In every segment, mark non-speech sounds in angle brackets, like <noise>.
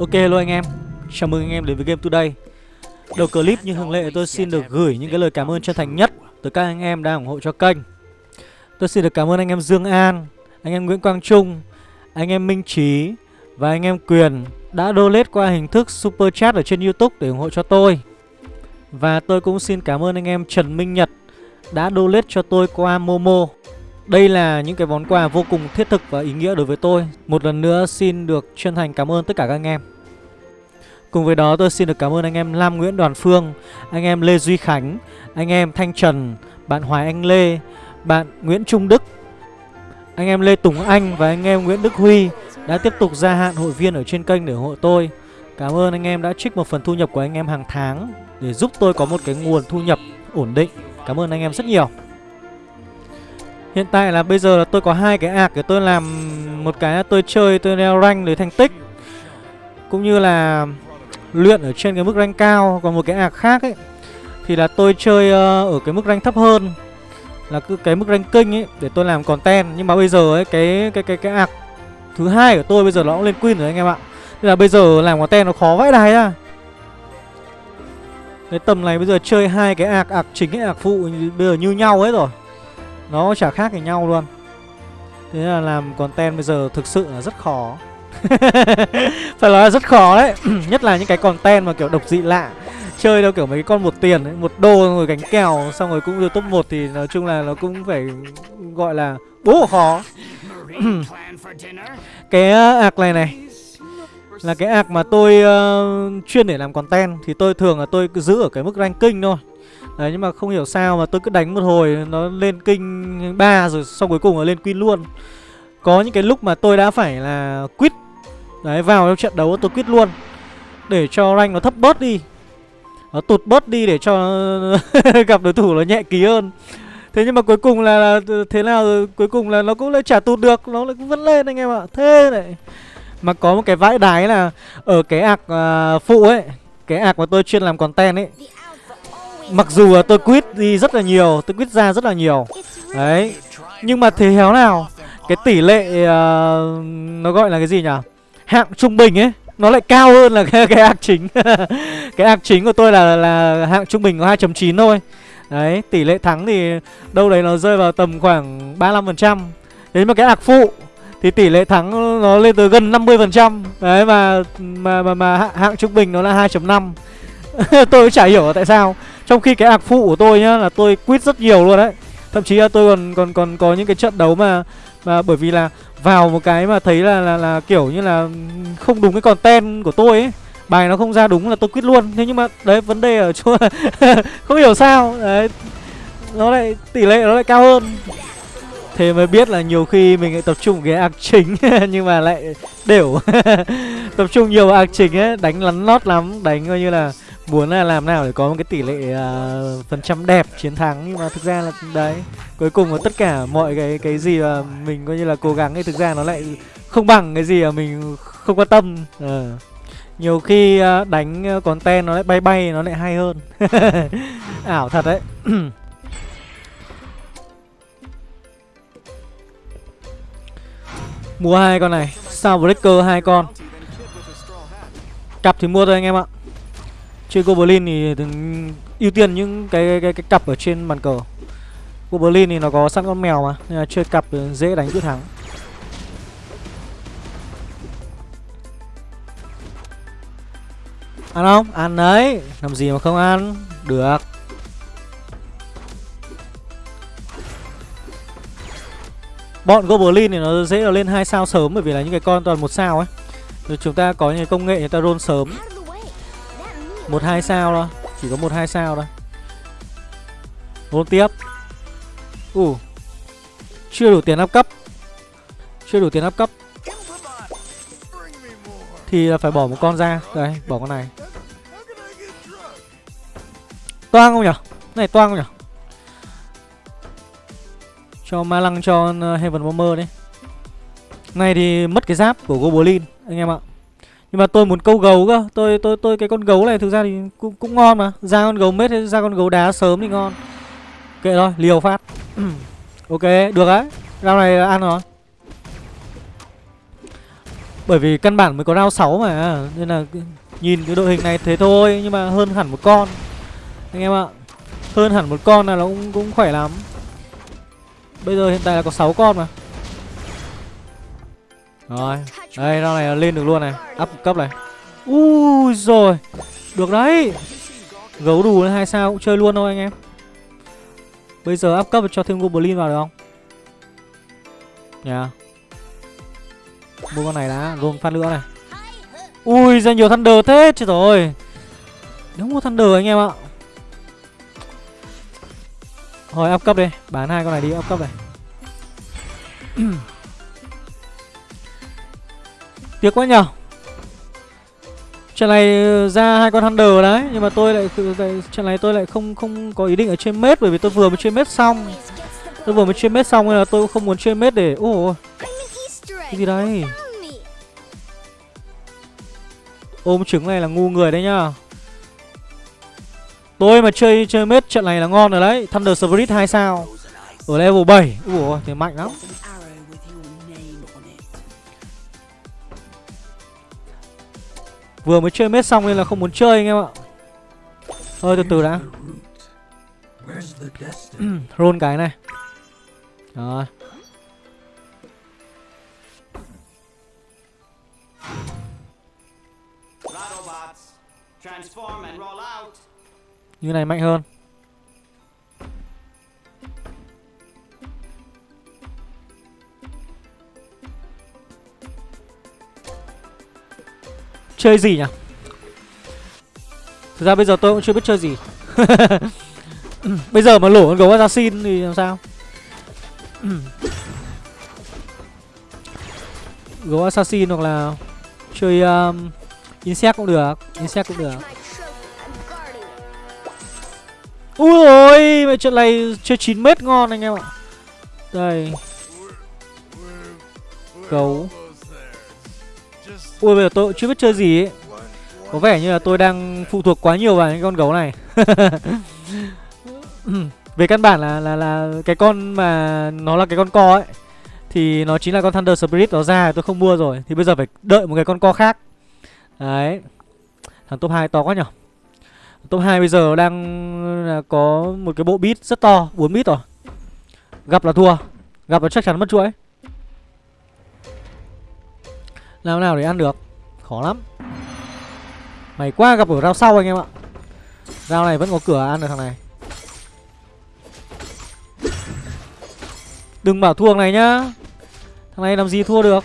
Ok luôn anh em. Chào mừng anh em đến với Game Today. Đầu clip như thường lệ tôi xin được gửi những cái lời cảm ơn chân thành nhất Tới các anh em đang ủng hộ cho kênh. Tôi xin được cảm ơn anh em Dương An, Anh em Nguyễn Quang Trung, Anh em Minh Trí Và anh em Quyền Đã donate qua hình thức Super Chat ở trên Youtube để ủng hộ cho tôi. Và tôi cũng xin cảm ơn anh em Trần Minh Nhật Đã donate cho tôi qua Momo. Đây là những cái món quà vô cùng thiết thực và ý nghĩa đối với tôi. Một lần nữa xin được chân thành cảm ơn tất cả các anh em. Cùng với đó, tôi xin được cảm ơn anh em Lam Nguyễn Đoàn Phương, Anh em Lê Duy Khánh, Anh em Thanh Trần, Bạn Hoài Anh Lê, Bạn Nguyễn Trung Đức, Anh em Lê Tùng Anh và anh em Nguyễn Đức Huy Đã tiếp tục gia hạn hội viên ở trên kênh để ủng hộ tôi. Cảm ơn anh em đã trích một phần thu nhập của anh em hàng tháng Để giúp tôi có một cái nguồn thu nhập ổn định. Cảm ơn anh em rất nhiều. Hiện tại là bây giờ là tôi có hai cái ạc để tôi làm một cái là tôi chơi, tôi leo rank để thành tích. Cũng như là luyện ở trên cái mức rank cao còn một cái ạc khác ấy thì là tôi chơi uh, ở cái mức rank thấp hơn là cứ cái mức ranking ấy để tôi làm content. Nhưng mà bây giờ ấy cái cái cái cái ạc thứ hai của tôi bây giờ nó cũng lên queen rồi anh em ạ. Nên là bây giờ làm content nó khó vãi đài ra cái tầm này bây giờ chơi hai cái ạc ạc chính cái ạc phụ bây giờ như nhau hết rồi. Nó chả khác gì nhau luôn. Thế là làm content bây giờ thực sự là rất khó. <laughs> Phải nói là rất khó đấy <clears throat> Nhất là những cái content mà kiểu độc dị lạ Chơi đâu kiểu mấy cái con một tiền ấy, Một đô rồi gánh kèo Xong rồi cũng được top 1 Thì nói chung là nó cũng phải Gọi là bố khó <clears throat> Cái ờ, ạc này này Là cái ạc mà tôi uh, chuyên để làm content Thì tôi thường là tôi cứ giữ ở cái mức ranking thôi Đấy nhưng mà không hiểu sao mà tôi cứ đánh một hồi nó lên kinh 3 rồi xong cuối cùng nó lên queen luôn. Có những cái lúc mà tôi đã phải là quit. Đấy vào trong trận đấu tôi quyết luôn. Để cho rank nó thấp bớt đi. Nó tụt bớt đi để cho <laughs> gặp đối thủ nó nhẹ ký hơn. Thế nhưng mà cuối cùng là, là thế nào cuối cùng là nó cũng lại trả tụt được, nó lại cũng vẫn lên anh em ạ. Thế này. Mà có một cái vãi đái là ở cái ạc uh, phụ ấy, cái ạc mà tôi chuyên làm content ấy Mặc dù là tôi quit đi rất là nhiều Tôi quit ra rất là nhiều Đấy Nhưng mà thế héo nào Cái tỷ lệ uh, Nó gọi là cái gì nhỉ Hạng trung bình ấy Nó lại cao hơn là <laughs> cái, cái ác chính. <laughs> Cái ác chính của tôi là là hạng trung bình có 2.9 thôi. Đấy tỷ lệ thắng thì Đâu đấy nó rơi vào tầm khoảng 35% Thế mà cái ác phụ thì tỷ lệ thắng nó lên tới gần 50% Đấy mà mà mà, mà hạng trung bình nó là 2.5 <laughs> Tôi cũng chả hiểu tại sao. Trong khi cái ạc phụ của tôi nhá là tôi quýt rất nhiều luôn đấy. Thậm chí là tôi còn còn còn có những cái trận đấu mà mà bởi vì là vào một cái mà thấy là là, là kiểu như là không đúng cái content của tôi ấy. Bài nó không ra đúng là tôi quit luôn. Thế nhưng mà đấy vấn đề ở chỗ <laughs> không hiểu sao. Đấy nó lại tỷ lệ nó lại cao hơn. Thế mới biết là nhiều khi mình lại tập trung cái ạc chính <laughs> nhưng mà lại đều <laughs> tập trung nhiều ạc chính ấy đánh lắn lót lắm đánh coi như là muốn là làm nào để có một cái tỷ lệ uh, phần trăm đẹp chiến thắng nhưng mà thực ra là đấy. Cuối cùng là tất cả mọi cái cái gì mà mình coi như là cố gắng thì thực ra nó lại không bằng cái gì mà mình không quan tâm. Uh. nhiều khi uh, đánh content nó lại bay bay nó lại hay hơn. <laughs> Ảo thật đấy. <clears throat> Mua hai con này sao breaker hai con? Cặp thì mua thôi anh em ạ. Chơi Goblin thì ưu tiên những cái, cái, cái, cái cặp ở trên bàn cờ. Goblin thì nó có sẵn con mèo mà Nên là chơi cặp dễ đánh quyết thắng. Ăn không? Ăn đấy. Làm gì mà không ăn? Được. Bọn Goblin thì nó dễ là lên hai sao sớm Bởi vì là những cái con toàn một sao ấy. Rồi chúng ta có những công nghệ người ta roll sớm một hai sao thôi. Chỉ có một hai sao thôi. Roll tiếp. Ủ Chưa đủ tiền áp cấp. Chưa đủ tiền áp cấp. Thì là phải bỏ một con ra. Đây, bỏ con này. Toang không nhở? Này, toang không nhở? Cho ma lăng cho ờ, Heaven Bomber đấy Này thì mất cái giáp của Goblin, Anh em ạ nhưng mà tôi muốn câu gấu cơ. Tôi tôi tôi cái con gấu này thực ra thì cũng cũng ngon mà. Ra con gấu mết hay ra con gấu đá sớm thì ngon. Kệ thôi liều phát. <clears throat> Ok được đấy. Rau này ăn rồi. Bởi vì căn bản mới có rau 6 mà Nên là nhìn cái đội hình này thế thôi Nhưng mà hơn hẳn một con. Anh em ạ Hơn hẳn một con là nó cũng, cũng khỏe lắm. Bây giờ hiện tại là có 6 con mà. Rồi. Đây rau này lên được luôn này. Up cấp này. Ui rồi. Được đấy. Gấu đủ hai sao cũng chơi luôn thôi anh em. Bây giờ up cấp cho thêm Goblin vào được không? Nhà yeah. Mua con này đã gồm phát nữa này. Ui, ra nhiều Thunder thế, Chết rồi. Nếu mua Thunder anh em ạ. Thôi, up cấp đi. Bán hai con này đi, up cấp này. <clears throat> Tiếc quá nhở Trận này ờ, ra hai con Hunter đấy, Nhưng mà tôi lại Trận này tôi lại không không có ý định ở trên mết, Bởi vì tôi vừa mới trên mết xong. Tôi vừa mới trên mết xong nên là tôi cũng không muốn trên mết để Ồ Cái gì đây? Ôm trứng này là ngu người đấy nhá Tôi mà chơi chơi mết trận này là ngon rồi đấy. Thunder Spirit 2 sao. Ở level 7 Ủa thì mạnh lắm. Vừa mới chơi mết xong nên là không muốn chơi anh em ạ. Thôi từ từ đã. <clears throat> Roll cái này. Rồi. Như này mạnh hơn Chơi gì nhỉ? Thực ra bây giờ tôi cũng chưa biết chơi gì. <laughs> Bây giờ mà lổ con gấu assassin thì làm sao? <coughs> Gấu assassin hoặc là Chơi um, Insect cũng được Insect cũng được. Ui ôi Mẹ trận này chơi 9 mét ngon anh em ạ. Đây. Gấu. Ui, bây giờ tôi chưa biết chơi gì ấy. Có vẻ như là tôi đang phụ thuộc quá nhiều vào những con gấu này. <laughs> Về căn bản là là là cái con mà nó là cái con co ấy, Thì nó chính là con Thunder Spirit nó ra, tôi không mua rồi. Thì bây giờ phải đợi một cái con co khác. Đấy. Thằng top 2 to quá nhở? Top 2 bây giờ đang có một cái bộ bit rất to 4 bit rồi. Gặp là thua. Gặp là chắc chắn mất chuỗi. Làm nào để ăn được? Khó lắm. Mày qua gặp ở rau sau anh em ạ. Rau này vẫn có cửa ăn được thằng này. Đừng bảo thua này nhá. Thằng này làm gì thua được?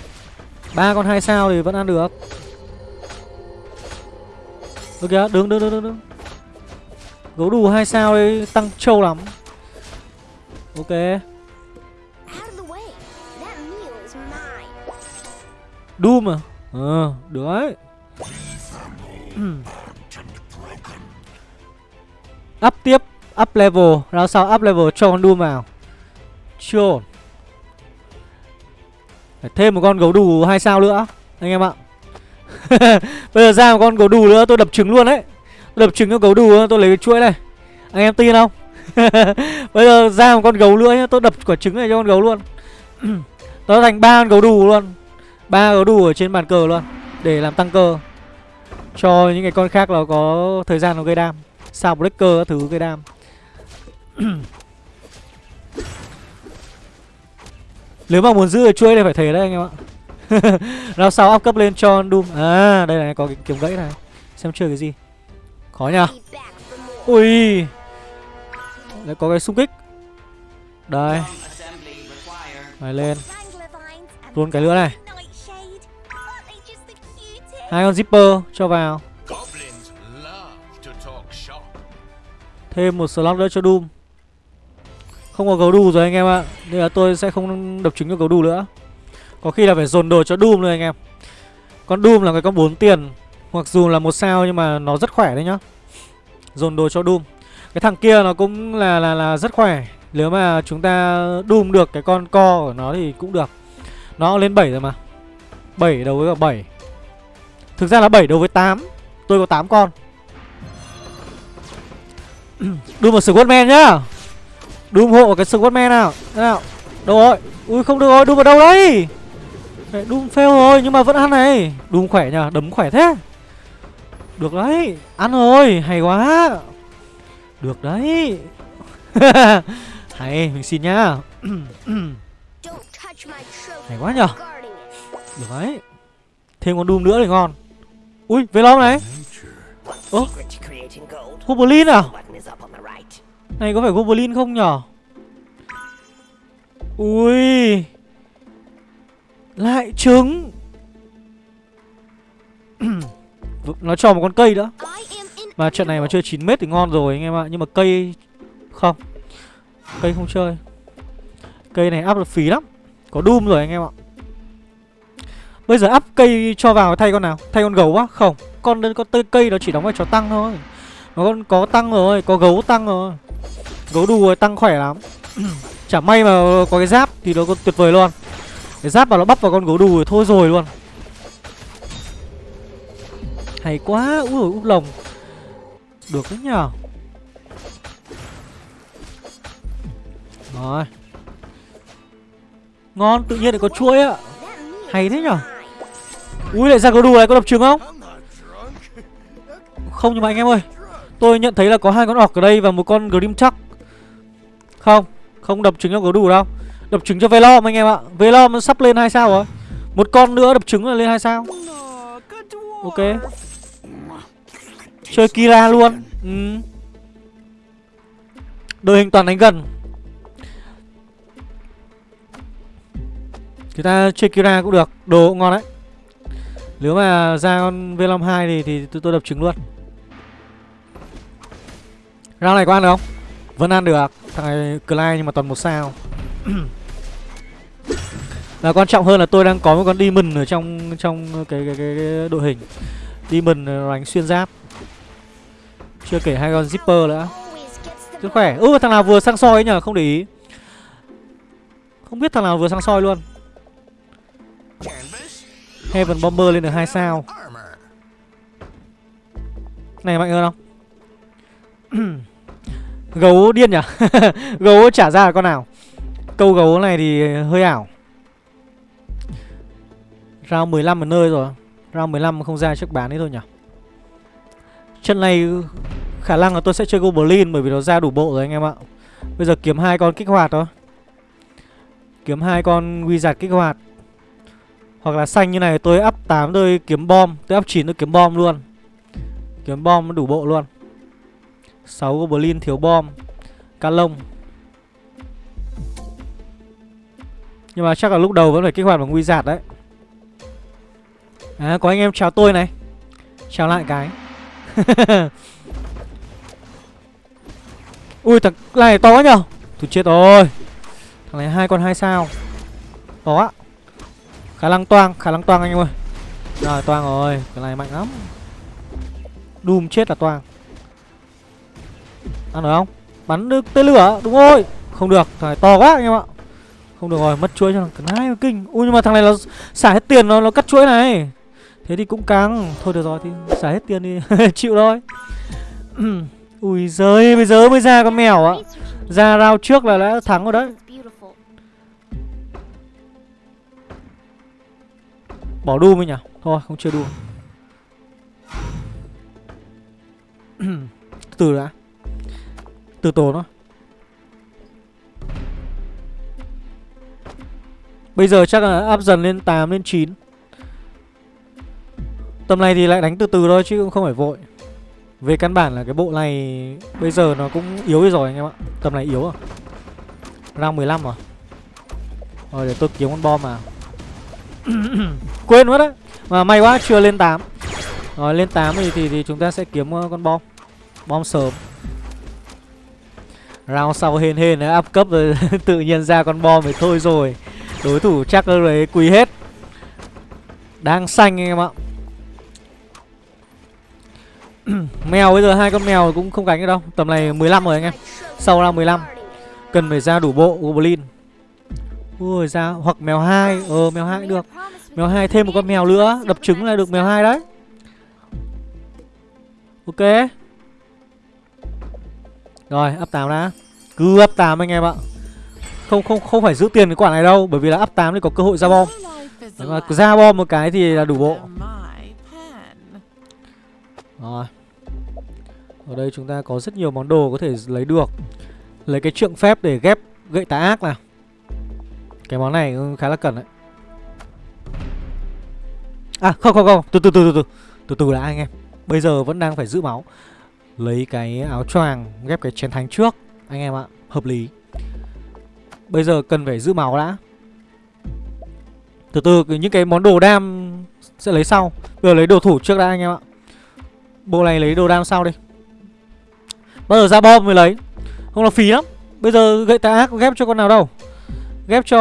Ba con hai sao thì vẫn ăn được. Được kìa, đứng đứng đứng đứng đứng. Gấu đủ hai sao đấy tăng trâu lắm. Ok. Doom à Ờ, được đấy Up tiếp Up level. Ra sau up level cho con Doom vào Chưa Phải thêm một con gấu đủ hai sao nữa Anh em ạ. <laughs> Bây giờ ra một con gấu đủ nữa tôi đập trứng luôn đấy. Đập trứng cho gấu đù tôi lấy cái chuỗi này. Anh em tin không? <laughs> Bây giờ ra một con gấu nữa nhá Tôi đập quả trứng này cho con gấu luôn. <clears throat> Nó thành ba con gấu đù luôn ba gấu đù ở trên bàn cờ luôn, Để làm tăng cơ. Cho những cái con khác nó có thời gian nó gây đam. Sao breaker các thứ gây đam. <clears throat> Nếu mà muốn giữ được chuỗi này phải thế đấy anh em ạ. <laughs> Nào sau up cấp lên cho Doom. À đây này, có cái kiếm gãy này. Xem chơi cái gì. Khó nhờ. Ui. Lại có cái xung kích. Đây. Này lên. Luôn cái nữa này. Hai con zipper cho vào. Thêm một slot nữa cho Doom. Không có gấu đù rồi anh em ạ. Nên là tôi sẽ không đập trứng cho gấu đù nữa. Có khi là phải dồn đồ cho Doom nữa anh em. Con Doom là cái con 4 tiền. Mặc dù là một sao nhưng mà nó rất khỏe đấy nhá. Dồn đồ cho Doom. Cái thằng kia nó cũng là là là rất khỏe. Nếu mà chúng ta Doom được cái con co của nó thì cũng được. Nó lên 7 rồi mà. 7 đầu với cả 7 Thực ra là 7 đầu với 8 Tôi có 8 con. Doom một Squadman nhá. Doom hộ cái Squadman nào. Thế nào? Đâu rồi. Ui không được rồi. Doom vào đâu đấy? Doom fail rồi nhưng mà vẫn ăn này. Doom khỏe nhờ, đấm khỏe thế. Được đấy, ăn rồi, hay quá. Được đấy. <laughs> Hay, mình xin nhá. Hay quá nhờ. Được đấy. Thêm con Doom nữa thì ngon Ui, về Velom này? Ơ, Goblin à? Này có phải Goblin không nhở? Ui. Lại trứng. <clears throat> Nó cho một con cây nữa Mà trận này mà chơi 9m thì ngon rồi anh em ạ Nhưng mà cây Không. Cây không chơi. Cây này áp được phí lắm. Có Doom rồi anh em ạ. Bây giờ up cây cho vào thay con nào? Thay con gấu á? Không. Con, con cây nó chỉ đóng vai trò tăng thôi. Nó con có tăng rồi Có gấu tăng rồi. Gấu đù rồi tăng khỏe lắm. <clears throat> Chả may mà có cái giáp thì nó còn tuyệt vời luôn. Cái giáp mà nó bắp vào con gấu đù rồi thôi rồi luôn. Hay quá Úi dồi úp lồng. Được đấy nhờ. Rồi. Ngon tự nhiên lại có chuỗi ạ Hay thế nhở Ui lại ra có đù này, có đập trứng không? Không, nhưng mà anh em ơi, Tôi nhận thấy là có hai con ọc ở đây và một con Grim chắc Không Không đập trứng cho có đủ đâu. Đập trứng cho Velom anh em ạ. Velom sắp lên hai sao rồi. Một con nữa đập trứng là lên hai sao. Ok. Chơi Kira luôn. Ừ. Đội hình toàn đánh gần. Chúng ta chơi Kira cũng được. Đồ cũng ngon đấy. Nếu mà ra con V52 thì, thì tôi, tôi đập trứng luôn. Ra này có ăn được không? Vẫn ăn được. Thằng này Clyde nhưng mà toàn một sao. <clears throat> Và quan trọng hơn là tôi đang có một con Demon ở trong trong cái cái, cái, cái đội hình. Demon đánh xuyên giáp. Chưa kể hai con Zipper nữa. Rất khỏe. Ừ thằng nào vừa sang soi ấy nhờ không để ý. Không biết thằng nào vừa sang soi luôn. Heaven Bomber lên được 2 sao. Này mạnh hơn không? gấu điên nhỉ? <laughs> gấu trả ra là con nào? Câu gấu này thì hơi ảo. Round 15 ở nơi rồi. Round 15 không ra chắc bán đấy thôi nhỉ? Chân này khả năng là tôi sẽ chơi Goblin Bởi vì nó ra đủ bộ rồi anh em ạ. Bây giờ kiếm hai con kích hoạt thôi. Kiếm hai con Wizard kích hoạt. Hoặc là xanh như này, tôi up 8 tôi kiếm bom, Tôi up 9 tôi kiếm bom luôn. Kiếm bom đủ bộ luôn. 6 Goblin thiếu bom. Cá lông. Nhưng mà chắc là lúc đầu vẫn phải kích hoạt bằng nguy giạt đấy. À có anh em chào tôi này. Chào lại cái. <laughs> Ui, thằng này to quá nhở Thôi chết rồi Thằng này hai con hai sao. To á Khả năng toang Khả năng toang anh em ơi. Rồi toang rồi Cái này mạnh lắm. Doom chết là toang. Ăn được không? Bắn được tên lửa đúng rồi. Không được thằng này to quá anh em ạ. Không được rồi mất chuỗi cho thằng này kinh. Ui nhưng mà thằng này nó xả hết tiền nó, nó cắt chuỗi này. Thế thì cũng căng. Thôi được rồi thì xả hết tiền đi. <laughs> Chịu thôi. <clears throat> Ui giời bây giờ mới ra con mèo á Ra rao trước là đã thắng rồi đấy. Bỏ đu mới nhỉ? Thôi, không chơi đu. <clears throat> Từ đã. Từ tổ nó Bây giờ chắc là áp dần lên 8 lên 9 Tầm này thì lại đánh từ từ thôi, chứ cũng không phải vội. Về căn bản là cái bộ này Bây giờ nó cũng yếu rồi anh em ạ. Tầm này yếu à? Round 15 à? Rồi, để tôi kiếm con bom mà. <clears throat> Quên mất đấy Mà may quá chưa lên 8 Rồi lên 8 thì, thì, thì chúng ta sẽ kiếm ờ, con bom. Bom sớm. Round sau hên hên đấy up cấp rồi <laughs> Tự nhiên ra con bom thì thôi rồi. Đối thủ chắc là đấy quỳ hết. Đang xanh anh em ạ. <clears throat> Mèo bây giờ hai con mèo cũng không gánh được đâu. Tầm này 15 rồi anh em. Sau ra 15 Cần phải ra đủ bộ Goblin. Ui ra Hoặc mèo hai. Ờ mèo hai được. Mèo hai thêm một con mèo nữa. Đập trứng là được mèo hai đấy. Ok. Rồi, up 8 đã. Cứ up 8 anh em ạ. Không không không phải giữ tiền cái quả này đâu, Bởi vì là up 8 thì có cơ hội ra bom. Nếu mà ra bom một cái thì là đủ bộ. Rồi. Ở đây chúng ta có rất nhiều món đồ có thể lấy được. Lấy cái trượng phép để ghép gậy tà ác nào. Cái món này khá là cần đấy. À không không không. Từ từ từ từ từ. Từ từ đã, anh em. Bây giờ vẫn đang phải giữ máu. Lấy cái áo choàng, ghép cái chén thánh trước, Anh em ạ. Hợp lý. Bây giờ cần phải giữ máu đã. Từ từ những cái món đồ đam Sẽ lấy sau. Bây giờ lấy đồ thủ trước đã, anh em ạ. Bộ này lấy đồ đam sau đi. Bao giờ ra bom mới lấy. Không là phí lắm. Bây giờ gậy tà ác ghép cho con nào đâu. Ghép cho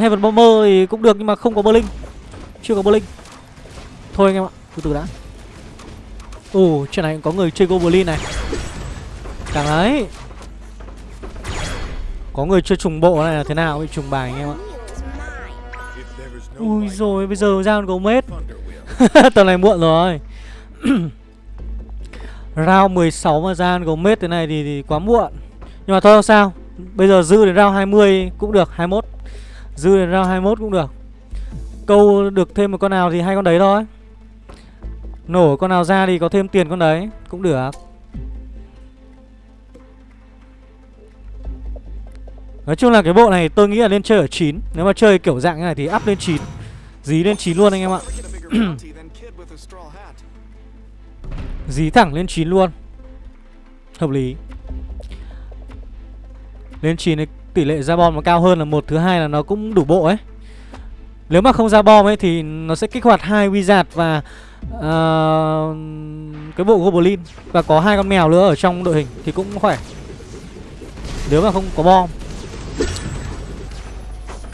Heaven Bomber thì cũng được Nhưng mà không có Berlin. Chưa có Berlin. Thôi anh em ạ. Từ từ đã. Ồ trên này có người chơi Goblin này. Càng ấy Có người chơi trùng bộ này là thế nào? Bị trùng bài anh em ạ. Ui rồi bây giờ ra con gấu mết. <laughs> Tầm này muộn rồi. <clears throat> Round 16 mà ra gấu mết thế này thì, thì quá muộn. Nhưng mà thôi không sao. Bây giờ dư đến round 20 cũng được 21 Dư đến round 21 cũng được. Câu được thêm một con nào thì hai con đấy thôi. Nổ con nào ra thì có thêm tiền con đấy. Cũng được. Nói chung là cái bộ này tôi nghĩ là nên chơi ở 9 Nếu mà chơi kiểu dạng như này thì up lên 9 Dí lên 9 luôn anh em ạ. <clears throat> Dí thẳng lên 9 luôn. Hợp lý. Lên 9 thì tỷ lệ ra bom nó cao hơn là một, Thứ hai là nó cũng đủ bộ ấy. Nếu mà không ra bom ấy thì nó sẽ kích hoạt hai wizard và uh, Cái bộ goblin. Và có hai con mèo nữa ở trong đội hình Thì cũng khỏe. Nếu mà không có bom.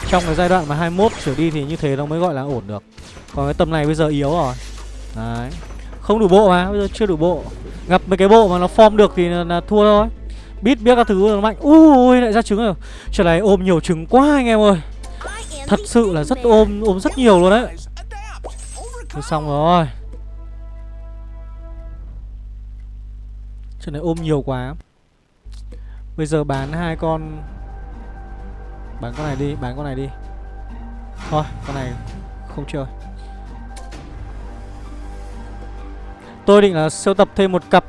Trong cái giai đoạn mà 21 trở đi thì như thế nó mới gọi là ổn được. Còn cái tầm này bây giờ yếu rồi. Đấy. Không đủ bộ mà, bây giờ chưa đủ bộ. Gặp mấy cái bộ mà nó form được thì là, là thua thôi. Biết biết các thứ nó mạnh. Ui lại ra trứng rồi. Trở này ôm nhiều trứng quá anh em ơi. Thật sự là rất ôm, ôm rất nhiều luôn đấy. Thôi xong rồi. Chỗ này ôm nhiều quá. Bây giờ bán hai con. Bán con này đi, bán con này đi. Thôi, con này không chơi. Tôi định là sưu tập thêm một cặp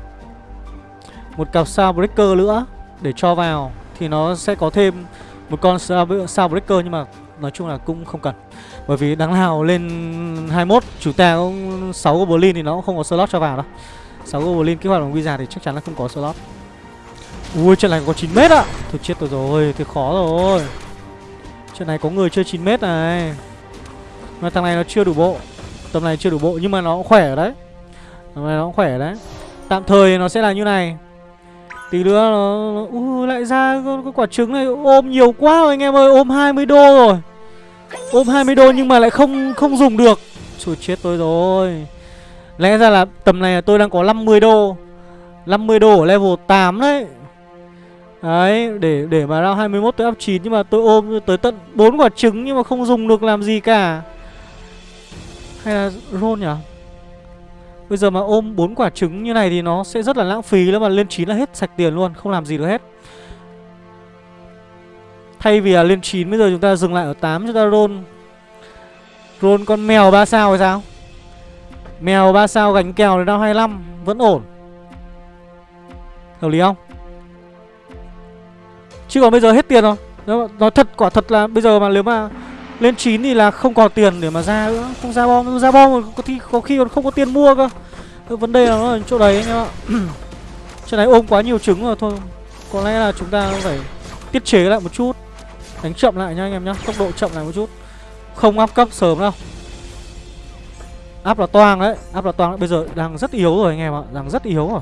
Một cặp sao breaker nữa Để cho vào Thì nó sẽ có thêm một con sao breaker Nhưng mà nói chung là cũng không cần. Bởi vì đáng nào lên 21 Chủ ta cũng 6 goblin thì nó cũng không có slot cho vào đâu. 6 goblin kích hoạt bằng wizard thì chắc chắn là không có slot. Ui, trận này có 9 mét ạ. Thôi chết tôi rồi thì khó rồi. Trận này có người chơi 9 mét này. Mà thằng này nó chưa đủ bộ. Tầm này chưa đủ bộ, nhưng mà nó cũng khỏe đấy. Tầm này nó cũng khỏe đấy. Tạm thời nó sẽ là như này. Tí nữa nó, nó uh, lại ra con, con quả trứng này ôm nhiều quá rồi anh em ơi Ôm 20 đô rồi. Ôm 20 đô nhưng mà lại không không dùng được. Trời chết tôi rồi. Lẽ ra là tầm này tôi đang có 50 đô. 50 đô ở level 8 đấy. Đấy, để để mà round 21 tới up 9 nhưng mà tôi ôm tới tận 4 quả trứng nhưng mà không dùng được làm gì cả. Hay là roll nhỉ? Bây giờ mà ôm 4 quả trứng như này thì nó sẽ rất là lãng phí lắm mà lên 9 là hết sạch tiền luôn, Không làm gì được hết. Thay vì là lên 9 bây giờ chúng ta dừng lại ở 8 chúng ta roll. Roll con mèo 3 sao hay sao? Mèo 3 sao gánh kèo đến năm 25 Vẫn ổn. Hợp lý không? Chứ còn bây giờ hết tiền rồi. Nó thật, quả thật là bây giờ mà nếu mà lên 9 thì là không còn tiền để mà ra nữa. Không ra bom, ra bom có, khi, có khi còn không có tiền mua cơ. Vấn đề là nó ở chỗ đấy anh em ạ. <clears throat> Chỗ này ôm quá nhiều trứng rồi thôi. Có lẽ là chúng ta phải tiết chế lại một chút. Đánh chậm lại nha anh em nhá Tốc độ chậm lại một chút. Không áp cấp sớm đâu. Áp là toang đấy Áp là toang. Đấy. Bây giờ đang rất yếu rồi anh em ạ Đang rất yếu rồi.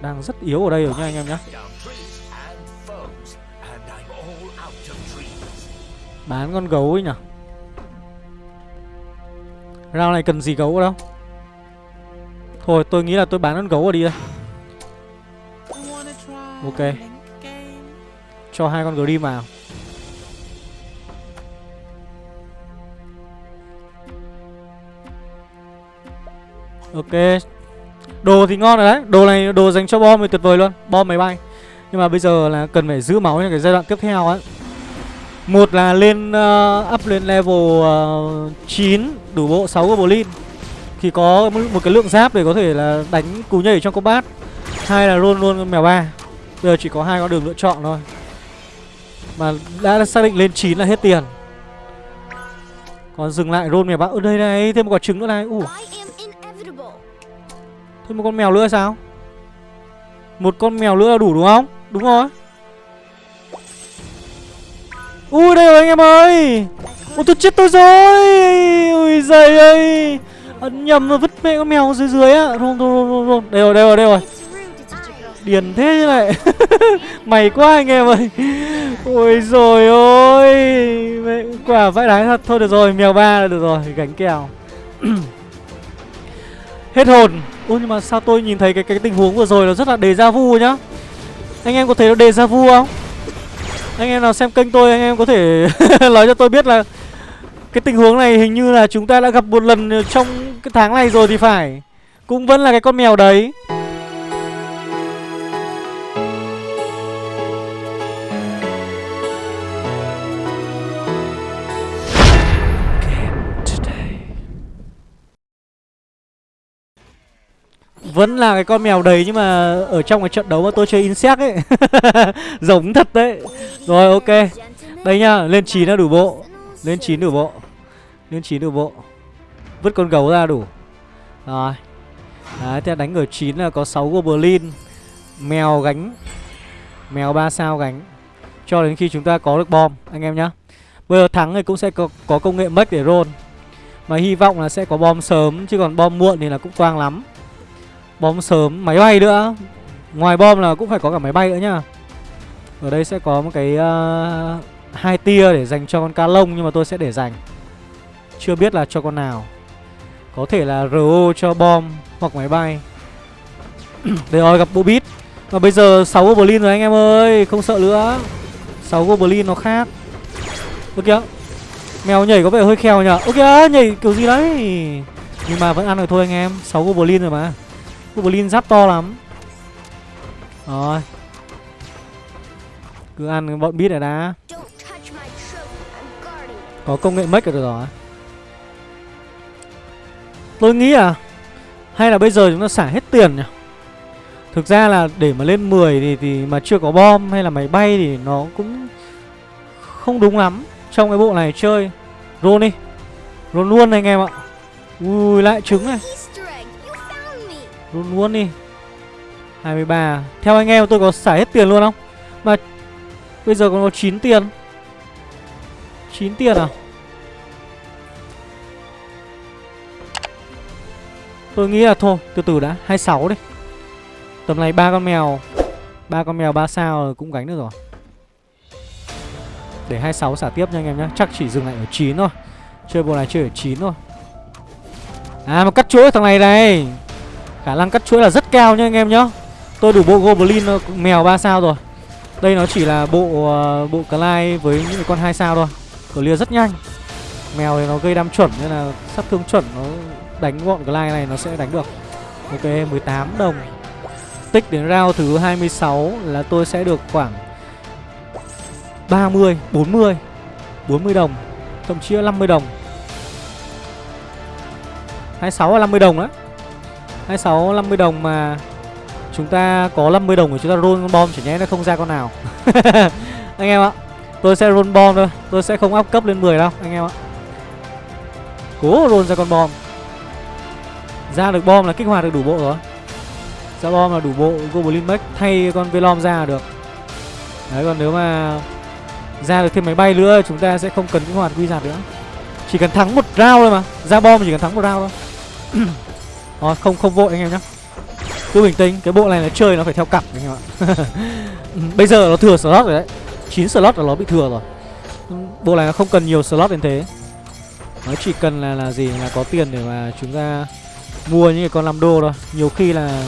Đang rất yếu ở đây rồi nha anh em nhá. Bán con gấu ấy nhỉ? Rao này cần gì gấu đâu? Thôi, tôi nghĩ là tôi bán con gấu ở đi đây Ok. Cho hai con gấu đi vào. Ok. Đồ thì ngon rồi đấy. Đồ này, đồ dành cho bom thì tuyệt vời luôn. Bom máy bay. Nhưng mà bây giờ là cần phải giữ máu cho cái giai đoạn tiếp theo ấy một là lên uh, up lên level uh, 9 đủ bộ 6 goblin thì có một cái lượng giáp để có thể là đánh cú nhảy trong combat. Hai là luôn luôn mèo ba. Bây giờ chỉ có hai con đường lựa chọn thôi. Mà đã xác định lên 9 là hết tiền. Còn dừng lại roll mèo ba. Ở đây này, thêm một quả trứng nữa này. Ủ. Thêm một con mèo nữa sao? Một con mèo nữa là đủ đúng không? Đúng rồi. Ui đây rồi anh em ơi. Ôi tôi chết tôi rồi. Ui giời ơi. Ấn nhầm mà vứt mẹ con mèo dưới dưới á. Rôn rôn rôn rôn Đây rồi đây rồi đây rồi. Điền thế như này Mày quá anh em ơi. Ôi rồi ôi mẹ, Quả vãi đáng thật. Thôi được rồi mèo ba là được rồi. Gánh kèo. <clears throat> Hết hồn. Ôi nhưng mà sao tôi nhìn thấy cái cái tình huống vừa rồi nó rất là đề ra vu nhá. Anh em có thấy nó đề ra vu không? Anh em nào xem kênh tôi, anh em có thể <laughs> nói cho tôi biết là cái tình huống này hình như là chúng ta đã gặp một lần trong cái tháng này rồi thì phải. Cũng vẫn là cái con mèo đấy. Vẫn là cái con mèo đấy nhưng mà ở trong cái trận đấu mà tôi chơi insect ấy <laughs> Giống thật đấy. Rồi ok. Đây nhá, lên 9 là đủ bộ. Lên 9 đủ bộ. Lên 9 đủ bộ. Vứt con gấu ra đủ. Rồi. Đấy, thế đánh ở 9 là có 6 goblin Mèo gánh Mèo 3 sao gánh. Cho đến khi chúng ta có được bom Anh em nhá. Bây giờ thắng thì cũng sẽ có, có công nghệ mất để roll. Mà hy vọng là sẽ có bom sớm Chứ còn bom muộn thì là cũng toang lắm. Bom sớm, máy bay nữa. Ngoài bom là cũng phải có cả máy bay nữa nhá Ở đây sẽ có một cái uh, hai tia để dành cho con ca lông Nhưng mà tôi sẽ để dành. Chưa biết là cho con nào. Có thể là RO cho bom hoặc máy bay. <clears throat> Đây rồi gặp bộ bít Và bây giờ 6 Goblin rồi anh em ơi Không sợ nữa. 6 Goblin nó khác. Ơ kìa. Mèo nhảy có vẻ hơi khèo nhở Ơ kìa nhảy kiểu gì đấy? Nhưng mà vẫn ăn được thôi anh em. 6 Goblin rồi mà. Goblin giáp to lắm. Rồi. Cứ ăn bọn bít này đã. Có công nghệ mất rồi rồi. Tôi nghĩ à Hay là bây giờ chúng ta xả hết tiền nhỉ? Thực ra là để mà lên 10 thì, thì mà chưa có bom hay là máy bay thì nó cũng không đúng lắm. Trong cái bộ này chơi Roll đi Roll luôn anh em ạ. Ui lại trứng này. Luôn luôn đi. 23 Theo anh em, tôi có xả hết tiền luôn không? Mà Bây giờ còn có 9 tiền. 9 tiền à? Tôi nghĩ là thôi, Từ từ đã. 26 đi. Tầm này ba con mèo. Ba con mèo 3 sao cũng gánh được rồi. Để 26 xả tiếp nha anh em nhé Chắc chỉ dừng lại ở 9 thôi. Chơi bộ này chơi ở 9 thôi. À mà cắt chuỗi thằng này này. Khả năng cắt chuỗi là rất cao nha anh em nhá. Tôi đủ bộ Goblin ờ, mèo 3 sao rồi. Đây nó chỉ là bộ uh, bộ Clyde với những con 2 sao thôi. Clear rất nhanh. Mèo thì nó gây đam chuẩn nên là sát thương chuẩn Nó đánh gọn Clyde này nó sẽ đánh được. Ok 18 đồng. Tích đến round thứ 26 là tôi sẽ được khoảng 30, 40 40 đồng Thậm chí là 50 đồng. 26 là 50 đồng đấy 26 50 đồng mà chúng ta có 50 đồng của chúng ta roll con bom chỉ nhẽ nó không ra con nào. <laughs> anh em ạ. Tôi sẽ roll bom thôi, tôi sẽ không áp cấp lên 10 đâu anh em ạ. Cố roll ra con bom. Ra được bom là kích hoạt được đủ bộ rồi. Ra bom là đủ bộ Goblin Mech thay con Velom ra được. Đấy còn nếu mà ra được thêm máy bay nữa chúng ta sẽ không cần kích hoạt quy giạt nữa. Chỉ cần thắng một round thôi mà. Ra bom chỉ cần thắng một round thôi. <clears throat> Rồi không không vội anh em nhá. Cứ bình tĩnh, Cái bộ này nó chơi nó phải theo cặp, anh em ạ. <laughs> Ừ, bây giờ nó thừa slot rồi đấy. 9 slot là nó bị thừa rồi. Ừ, bộ này nó không cần nhiều slot đến thế. Nó chỉ cần là là gì là có tiền để mà chúng ta Mua những cái con 5 đô thôi. Nhiều khi là,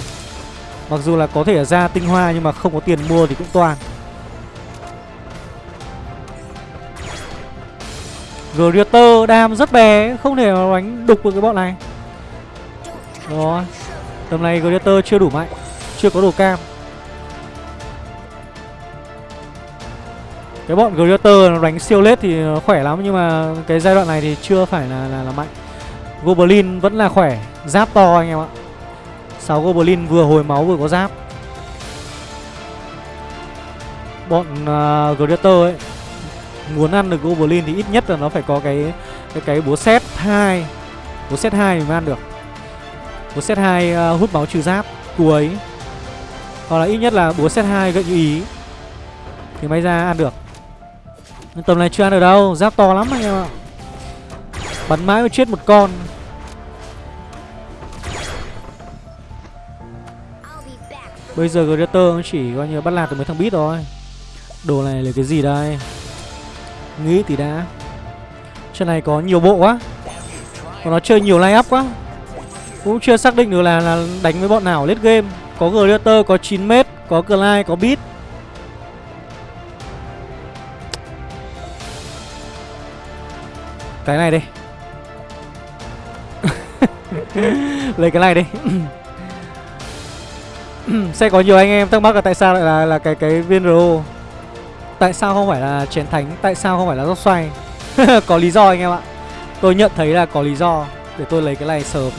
Mặc dù là có thể ra tinh hoa nhưng mà không có tiền mua thì cũng toàn Greater đam rất bé, Không thể đánh đục được cái bọn này. Đó. Tầm này Gladiator chưa đủ mạnh Chưa có đồ cam. Cái bọn Greater nó đánh siêu lết thì khỏe lắm Nhưng mà cái giai đoạn này thì chưa phải là, là, là mạnh. Goblin vẫn là khỏe. Giáp to anh em ạ. 6 Goblin vừa hồi máu vừa có giáp. Bọn à, uh, Greater ấy Muốn ăn được Goblin thì ít nhất là nó phải có cái Cái cái búa set 2 Búa set 2 mới ăn được. Búa set 2 uh, ờ, hút máu trừ giáp Cuối Hoặc là ít nhất là búa set 2 gợi như ý. Thì may ra ăn được. Nhưng tầm này chưa ăn được đâu Giáp to lắm anh em ạ. Bắn mãi mới chết một con. Bây giờ Greater chỉ coi như bắt lạc được mấy thằng bít thôi. Đồ này là cái gì đây? Nghĩ thì đã. Trận này có nhiều bộ quá. Còn nó chơi nhiều lay up quá. Cũng chưa xác định được là, là đánh với bọn nào lết game. Có Greater, có 9m, có Clyde, có Beat. Cái này đi. <laughs> Lấy cái này đi. <clears throat> Sẽ có nhiều anh em thắc mắc là tại sao lại là là cái cái viên RO Tại sao không phải là chén thánh? Tại sao không phải là dốc xoay? <laughs> Có lý do anh em ạ. Tôi nhận thấy là có lý do Để tôi lấy cái này sớm.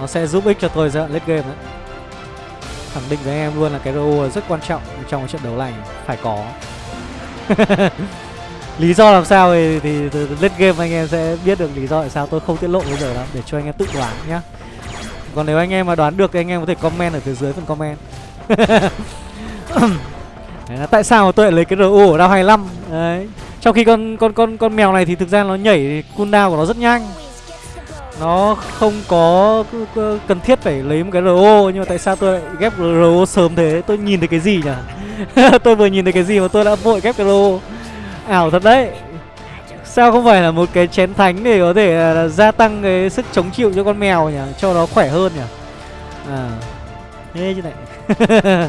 Nó sẽ giúp ích cho tôi giai đoạn late game đấy. Khẳng định với anh em luôn là cái RO rất quan trọng Trong trận đấu này Phải có. <laughs> Lý do làm sao thì, thì, thì late game anh em sẽ biết được lý do tại sao tôi không tiết lộ bây giờ đâu Để cho anh em tự đoán nhá. Còn nếu anh em mà đoán được thì anh em có thể comment ở phía dưới phần comment. <laughs> Đấy là tại sao tôi lại lấy cái RU ở đao 25 Đấy. Trong khi con con con con mèo này thì thực ra nó nhảy cooldown của nó rất nhanh. Nó không có cần thiết phải lấy một cái RO Nhưng mà tại sao tôi lại ghép RO sớm thế? Tôi nhìn thấy cái gì nhỉ? <laughs> Tôi vừa nhìn thấy cái gì mà tôi đã vội ghép cái RO Ảo thật đấy. Sao không phải là một cái chén thánh để có thể uh, gia tăng cái sức chống chịu cho con mèo nhỉ? Cho nó khỏe hơn nhỉ? À Thế chứ này <laughs>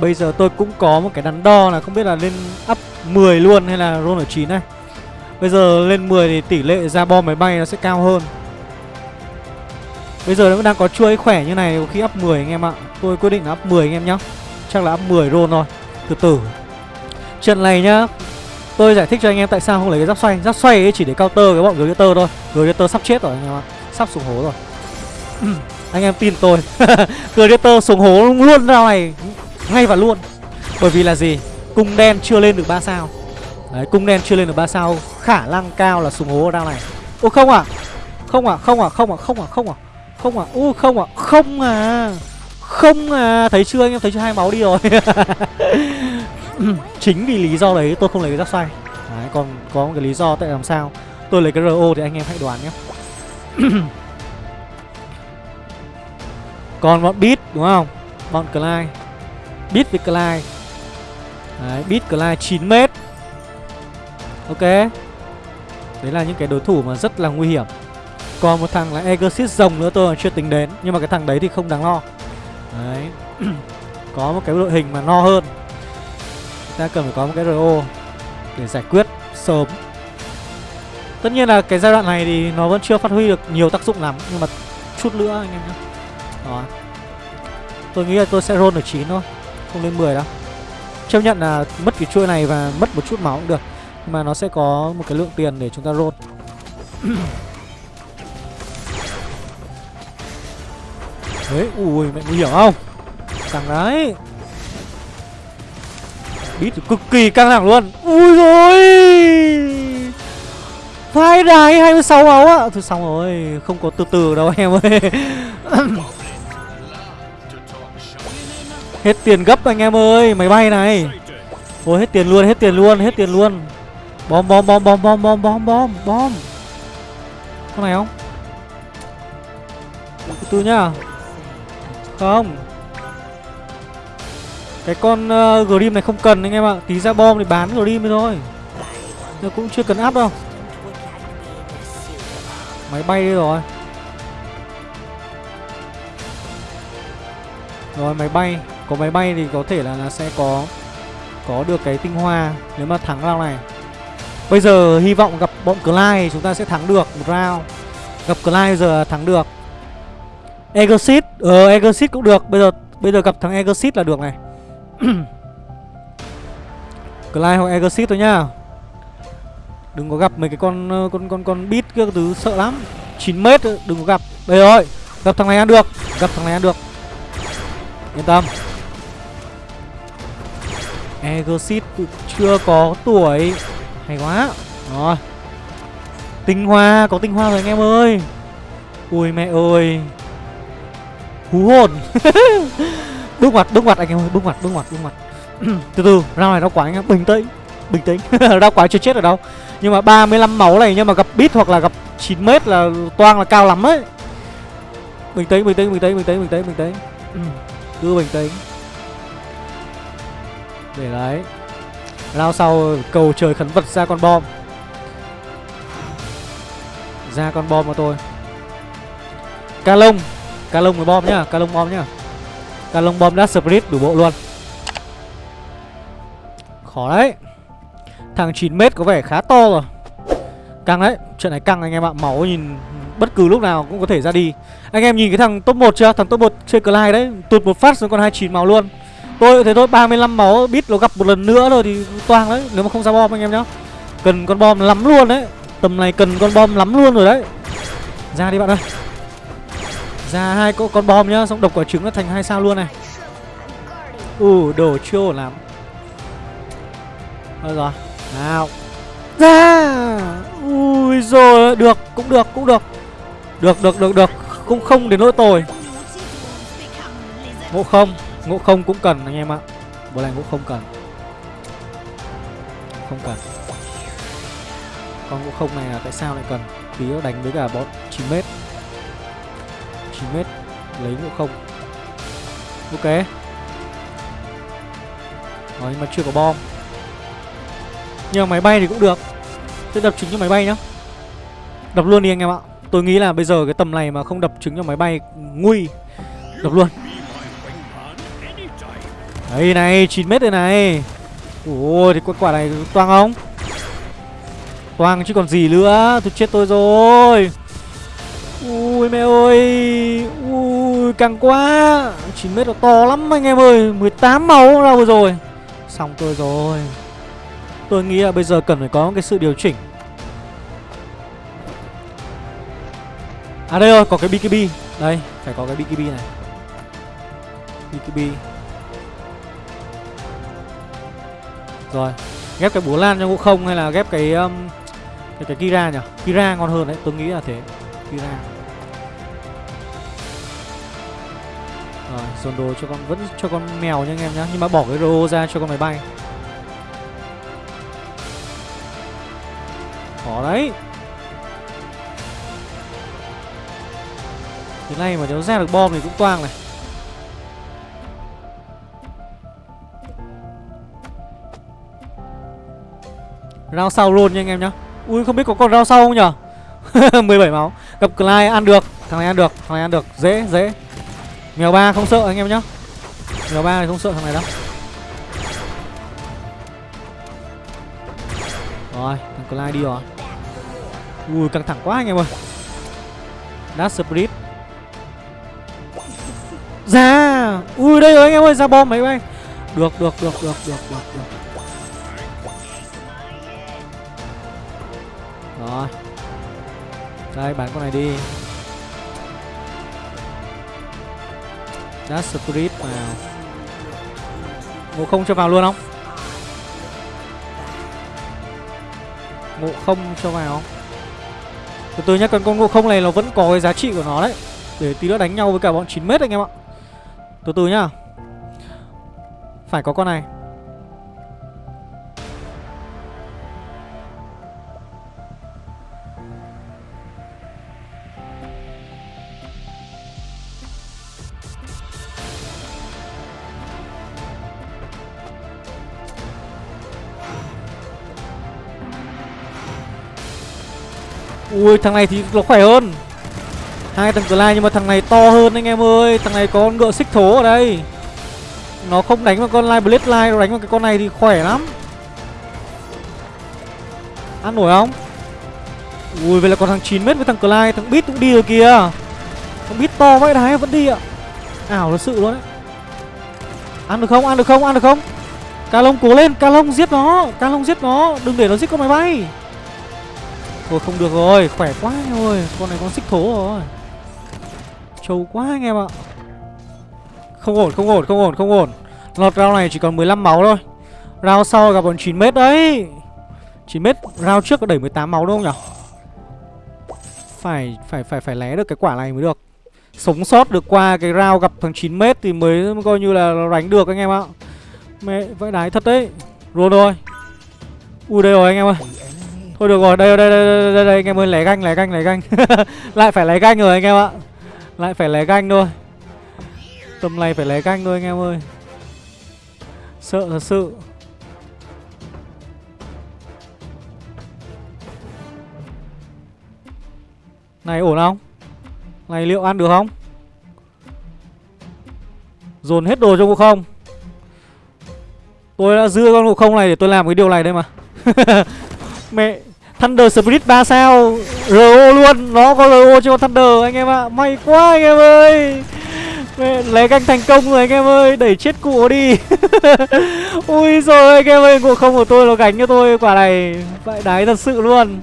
Bây giờ tôi cũng có một cái đắn đo là không biết là lên up 10 luôn hay là roll ở 9 này. Bây giờ lên 10 thì tỷ lệ ra bom máy bay nó sẽ cao hơn. Bây giờ nó đang có chuỗi khỏe như này khi up 10 anh em ạ. Tôi quyết định là up 10 anh em nhá. Chắc là up 10 roll thôi. Từ từ. Trận này nhá. Tôi giải thích cho anh em tại sao không lấy cái giáp xoay. Giáp xoay ấy chỉ để counter cái bọn Glitter thôi. Glitter sắp chết rồi anh em ạ. Sắp xuống hố rồi. <clears throat> Anh em tin tôi. <laughs> Glitter xuống hố luôn ra này. Ngay và luôn. Bởi vì là gì? Cung đen chưa lên được 3 sao. Đấy cung đen chưa lên được 3 sao Khả năng cao là súng hố ở này. Ô không à Không à không à không à không à không à Không à ô không à không à. Không à. Thấy chưa anh em? Thấy chưa? Hai máu đi rồi. <laughs> Chính vì lý do đấy tôi không lấy cái giáp xoay. Đấy còn có một cái lý do tại làm sao? Tôi lấy cái RO thì anh em hãy đoán nhé. <coughs> Còn bọn Beat đúng không? Bọn Clyde. Beat với Clyde. Đấy, Beat Clyde 9m Ok. Đấy là những cái đối thủ mà rất là nguy hiểm. Còn một thằng là Exorcist rồng nữa tôi chưa tính đến, Nhưng mà cái thằng đấy thì không đáng lo. Đấy. <clears throat> Có một cái đội hình mà no hơn. Ta cần phải có một cái RO Để giải quyết sớm. Tất nhiên là cái giai đoạn này thì nó vẫn chưa phát huy được nhiều tác dụng lắm, Nhưng mà chút nữa anh em nhé Đó. Tôi nghĩ là tôi sẽ roll ở 9 thôi, không lên 10 đâu. Chấp nhận là mất cái chuôi này và mất một chút máu cũng được mà nó sẽ có một cái lượng tiền để chúng ta roll. <coughs> Đấy, ui mẹ nguy hiểm không? Căng đấy. Bít cực kỳ căng thẳng luôn. Ui rồi Vai đài 26 máu ạ Thôi xong rồi Không có từ từ đâu em ơi. <coughs> Hết tiền gấp anh em ơi Máy bay này. Ôi hết tiền luôn hết tiền luôn hết tiền luôn. Bom bom bom bom bom bom bom bom bom. Con này không? Từ từ nhá. Không. Cái con uh, Grim này không cần anh em ạ. Tí ra bom thì bán Grim thôi. Nó cũng chưa cần áp đâu. Máy bay đi rồi. Rồi máy bay. Có máy bay thì có thể là là sẽ có có được cái tinh hoa nếu mà thắng lao này bây giờ hy vọng gặp bọn Clyde chúng ta sẽ thắng được một round. Gặp Clyde giờ thắng được. Exit ờ Exit cũng được. Bây giờ bây giờ gặp thằng Exit là được này. <clears throat> Clyde hoặc Exit thôi nhá. Đừng có gặp mấy cái con ờ, con con con bit kia thứ, sợ lắm. 9 mét ờ, đừng có gặp. Đây rồi, Gặp thằng này ăn được. Gặp thằng này ăn được. Yên tâm. Exit chưa có tuổi. Hay quá. Rồi. Tinh hoa, Có tinh hoa rồi anh em ơi. Ui mẹ ơi. Hú hồn. <laughs> Bước mặt bước mặt anh em ơi, Bước mặt bước mặt bước mặt <clears throat> Từ từ Rao này đau quá anh em, Bình tĩnh Bình tĩnh. <laughs> Đau quá chưa chết ở đâu. Nhưng mà 35 máu này, Nhưng mà gặp bit hoặc là gặp 9 mét là toang là cao lắm ấy. Bình tĩnh bình tĩnh bình tĩnh bình tĩnh bình tĩnh bình tĩnh. Ừ, cứ bình tĩnh. Để đấy. Lao sau cầu trời khấn vật ra con bom. Ra con bom mà tôi. Ca lông Ca lông với bom nhá, Ca lông bom nhá. Ca lông bom đã split đủ bộ luôn. Khó đấy. Thằng 9m có vẻ khá to rồi. Căng đấy, Trận này căng anh em ạ. Máu nhìn bất cứ lúc nào cũng có thể ra đi. Anh em nhìn cái thằng top 1 chưa? Thằng top 1 chơi Clyde đấy, Tụt một phát xuống còn 29 máu luôn. Tôi thấy tôi 35 máu bit nó gặp một lần nữa rồi thì toang đấy Nếu mà không ra bom anh em nhá. Cần con bom lắm luôn đấy Tầm này cần con bom lắm luôn rồi đấy. Ra đi bạn ơi. Ra hai con, con bom nhá Xong độc quả trứng nó thành hai sao luôn này. Ừ đồ chưa ổn lắm. Thôi rồi Nào. Ra! Ui rồi Được cũng được cũng được. Được được được được. Cũng không đến nỗi tồi. Ngộ không? Ngộ không cũng cần anh em ạ. Bộ này ngộ không cần. Không cần. Con ngộ không này là tại sao lại cần? Tí nó đánh với cả bọn 9m 9m Lấy ngộ không. Ok. Rồi, nhưng mà chưa có bom. Nhưng mà máy bay thì cũng được. Sẽ đập trứng cho máy bay nhá. Đập luôn đi anh em ạ. Tôi nghĩ là bây giờ cái tầm này mà không đập trứng cho máy bay, Nguy. Đập luôn. Đây này 9m đây này. Ôi thì quả này toang không? Toang chứ còn gì nữa. Tôi chết tôi rồi. Ui mẹ ơi. Ui càng quá. 9m nó to lắm anh em ơi. 18 máu đâu rồi. Xong tôi rồi. Tôi nghĩ là bây giờ cần phải có cái sự điều chỉnh. À đây rồi, có cái BKB Đây, phải có cái BKB này. BKB Rồi, ghép cái búa lan cho ngũ không hay là ghép cái um, cái, cái Kira nhỉ? Kira ngon hơn đấy, tôi nghĩ là thế. Kira. Rồi, dồn đồ cho con, vẫn cho con mèo nha anh em nhá Nhưng mà bỏ cái rô ra cho con máy bay. Khó đấy. Thế này mà nếu ra được bom thì cũng toang này. Rao sau luôn nha anh em nhá. Ui, không biết có còn rao sau không nhở? <laughs> 17 máu. Gặp Clyde ăn được. Thằng này ăn được. Thằng này ăn được. Dễ dễ. Mèo ba không sợ anh em nhá. Mèo ba thì không sợ thằng này đâu. Rồi, thằng Clyde đi rồi. Ui, căng thẳng quá anh em ơi. Dash Spirit Ra dạ. Ui, đây rồi anh em ơi. Ra bom máy bay Được được được được được được được. Đây bán con này đi. Dash Spirit vào Ngộ không cho vào luôn không? Ngộ không cho vào. Không từ từ nhá, con con ngộ không này nó vẫn có cái giá trị của nó đấy. Để tí nữa đánh nhau với cả bọn 9m anh em ạ. Từ từ nhá. Phải có con này. Ui thằng này thì nó khỏe hơn. Hai thằng Clyde nhưng mà thằng này to hơn anh em ơi. Thằng này có con ngựa xích thố ở đây. Nó không đánh vào con Live Blade Live Nó đánh vào cái con này thì khỏe lắm. Ăn nổi không? Ui vậy là còn thằng 9 mét với thằng Clyde Thằng Beat cũng đi rồi kìa. Thằng Beat to vậy đấy vẫn đi ạ. Ảo thật sự luôn đấy. Ăn được không? Ăn được không? Ăn được không? Ca lông cố lên, ca lông giết nó, ca lông giết nó, đừng để nó giết con máy bay. Thôi không được rồi, khỏe quá anh ơi, con này con xích thố rồi. Trâu quá anh em ạ. Không ổn, không ổn, không ổn, không ổn. Lọt round này chỉ còn 15 máu thôi. Round sau gặp bọn 9 mét đấy. 9 mét round trước có đẩy 18 máu đúng không nhỉ? Phải phải phải phải lé được cái quả này mới được. Sống sót được qua cái round gặp thằng 9 mét thì mới coi như là đánh được anh em ạ. Mẹ vãi đái thật đấy Luôn rồi Ui đây rồi anh em ơi Thôi được rồi đây đây đây đây, đây, đây anh em ơi lẻ ganh lẻ ganh lẻ ganh. <laughs> Lại phải lẻ ganh rồi anh em ạ. Lại phải lẻ ganh thôi. Tầm này phải lẻ ganh thôi anh em ơi. Sợ thật sự. Này ổn không? Này liệu ăn được không? Dồn hết đồ cho cô không. Tôi đã dưa con ngộ không này để tôi làm cái điều này đây mà. <laughs> Mẹ Thunder Spirit 3 sao? RO luôn, Nó có RO cho con Thunder anh em ạ. À. May quá anh em ơi. Lấy canh thành công rồi anh em ơi, Đẩy chết cụ đi. <laughs> Ui rồi anh em ơi Ngộ không của tôi nó gánh cho tôi quả này. Vậy đái thật sự luôn.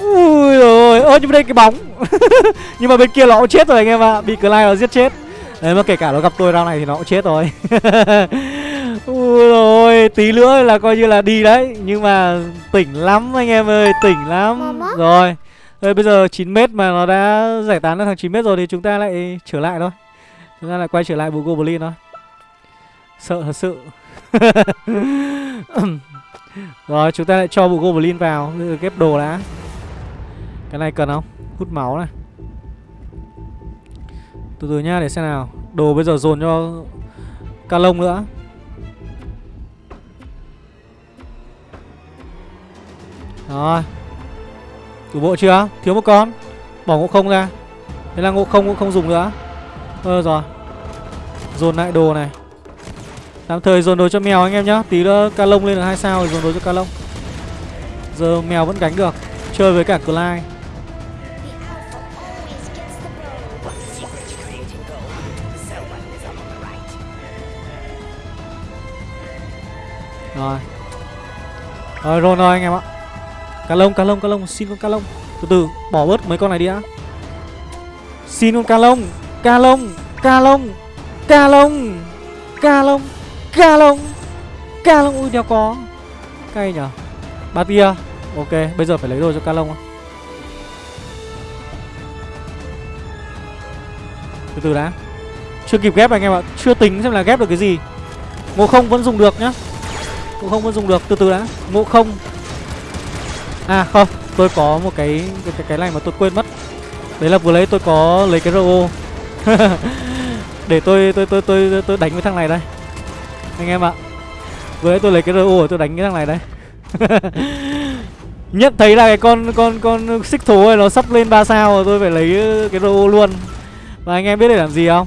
Ui rồi, Ơ, nhưng mà đây cái bóng. <laughs> Nhưng mà bên kia nó cũng chết rồi anh em ạ. À. Bị Clyde nó giết chết. Đấy, mà kể cả nó gặp tôi round này thì nó cũng chết rồi. <laughs> Ui rồi tí nữa là coi như là đi đấy. Nhưng mà tỉnh lắm anh em ơi Tỉnh lắm. Rồi Rồi bây giờ 9m mà nó đã giải tán được thằng 9m rồi Thì chúng ta lại trở lại thôi. Chúng ta lại quay trở lại bù Goblin thôi. Sợ thật sự. <laughs> Rồi chúng ta lại cho bù Goblin vào. Ghép đồ đã. Cái này cần không? Hút máu này. Từ từ nhá để xem nào. Đồ bây giờ dồn cho Ca lông nữa Rồi. Đủ bộ chưa? Thiếu một con. Bỏ ngộ không ra. Thế là ngộ không cũng không dùng nữa. Ơ, rồi. Dồn lại đồ này. Tạm thời dồn đồ cho mèo anh em nhá. Tí nữa ca lông lên được hai sao rồi dồn đồ cho ca lông. Giờ mèo vẫn gánh được. Chơi với cả Clyde. Rồi. Rồi rồi anh em ạ. Cá lông, cá lông, cá lông, xin con cá lông. Từ từ, bỏ bớt mấy con này đi đã. Xin con cá lông Cá lông, cá lông Cá lông Cá lông, cá lông Cá lông, ui đéo có. Cay nhở. Ba tia Ok, bây giờ phải lấy đồ cho cá lông Từ từ đã. Chưa kịp ghép anh em ạ. Chưa tính xem là ghép được cái gì. Ngộ không vẫn dùng được nhá. Ngộ không vẫn dùng được. Từ từ đã. Ngộ không. À không, tôi có một cái cái cái này mà tôi quên mất. Đấy là vừa lấy tôi có lấy cái RO. <laughs> Để tôi tôi tôi tôi tôi đánh với thằng này đây. Anh em ạ. Vừa lấy tôi lấy cái RO tôi đánh cái thằng này đây. <laughs> Nhận thấy là cái con con con xích thú này nó sắp lên 3 sao rồi tôi phải lấy ờ, cái RO luôn. Và anh em biết để làm gì không?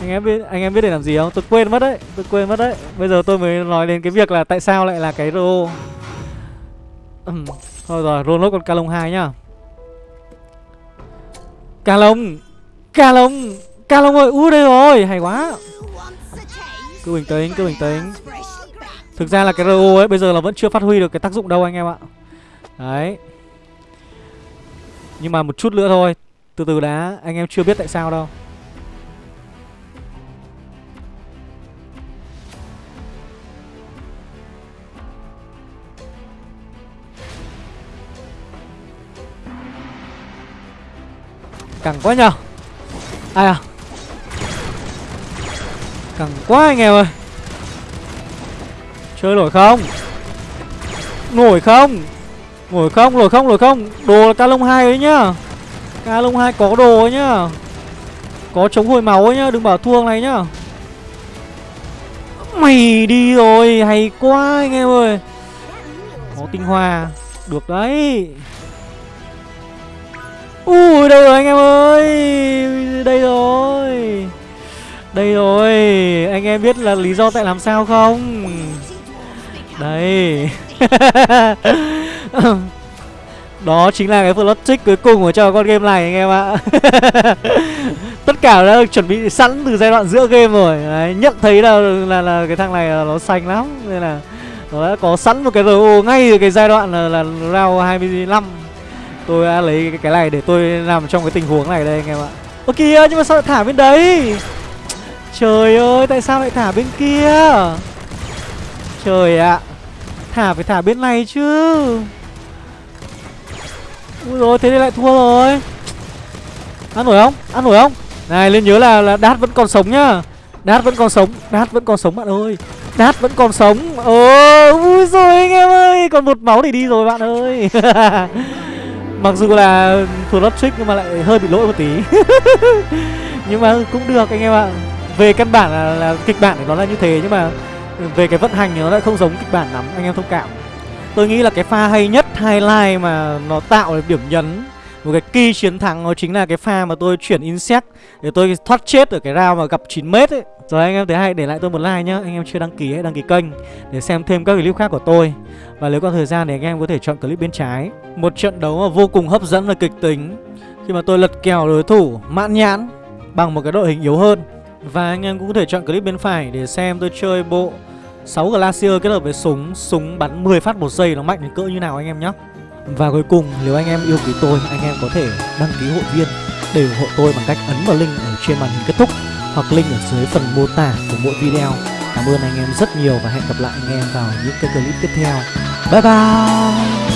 Anh em biết anh em biết để làm gì không? Tôi quên mất đấy, tôi quên mất đấy. Bây giờ tôi mới nói đến cái việc là tại sao lại là cái RO. Thôi rồi, roll nốt con Calong 2 nhá. Ca Calong, Calong Ca ơi, ui đây rồi, hay quá. Cứ bình tĩnh, cứ bình tĩnh. Thực ra là cái RO ấy bây giờ là vẫn chưa phát huy được cái tác dụng đâu anh em ạ. Đấy. Nhưng mà một chút nữa thôi Từ từ đã, anh em chưa biết tại sao đâu. Cẳng quá nhờ. Ai à? Cẳng quá anh em ơi. Chơi nổi không? Nổi không? Nổi không nổi không nổi không. Đồ là ca lông hai ấy nhá. Ca lông hai có đồ ấy nhá. Có chống hồi máu ấy nhá, Đừng bảo thua này nhá. Mày đi rồi, Hay quá anh em ơi. Có tinh hoa. Được đấy. Ui đâu rồi anh em ơi? Đây rồi. Đây rồi. Anh em biết là lý do tại làm sao không? Đây <laughs> Đó chính là cái plot trick cuối cùng của cho con game này anh em ạ. <laughs> Tất cả cả đã được chuẩn bị sẵn từ giai đoạn giữa game rồi. Đấy, nhận thấy là, là là cái thằng này là nó xanh lắm. Nên là nó đã có sẵn một cái RO ngay từ cái giai đoạn là, là round 25 tôi đã lấy cái, này để tôi làm trong cái tình huống này đây anh em ạ. Ơ kìa nhưng mà sao lại thả bên đấy? Trời ơi tại sao lại thả bên kia? Trời ạ thả phải thả bên này chứ. Úi rồi thế thì lại thua rồi. Ăn nổi không? Ăn nổi không? Này lên nhớ là, là đát vẫn còn sống nhá. Đát vẫn còn sống đát vẫn còn sống bạn ơi. Đát vẫn còn sống. Ồ Úi rồi anh em ơi còn một máu để đi rồi bạn ơi. <laughs> mặc dù là thuộc lót trick nhưng mà lại hơi bị lỗi một tí. <laughs> Nhưng mà cũng được anh em ạ. Về căn bản là, là kịch bản của nó là như thế nhưng mà về cái vận hành thì nó lại không giống kịch bản lắm anh em thông cảm. Tôi nghĩ là cái pha hay nhất highlight mà nó tạo được điểm nhấn một cái key chiến thắng nó chính là cái pha mà tôi chuyển insect để tôi thoát chết ở cái round mà gặp 9 mét ấy. Rồi anh em thấy hay, để lại tôi một like nhá. Anh em chưa đăng ký hãy đăng ký kênh Để xem thêm các clip khác của tôi. Và nếu có thời gian thì anh em có thể chọn clip bên trái. Một trận đấu mà vô cùng hấp dẫn và kịch tính. Khi mà tôi lật kèo đối thủ mãn nhãn Bằng một cái đội hình yếu hơn. Và anh em cũng có thể chọn clip bên phải Để xem tôi chơi bộ 6 Glacier kết hợp với súng. Súng bắn 10 phát một giây nó mạnh đến cỡ như nào anh em nhé Và cuối cùng, nếu anh em yêu quý tôi, Anh em có thể đăng ký hội viên. Để ủng hộ tôi bằng cách ấn vào link ở trên màn hình kết thúc hoặc link ở dưới phần mô tả của mỗi video. Cảm ơn anh em rất nhiều và hẹn gặp lại anh em vào những cái clip tiếp theo. Bye bye!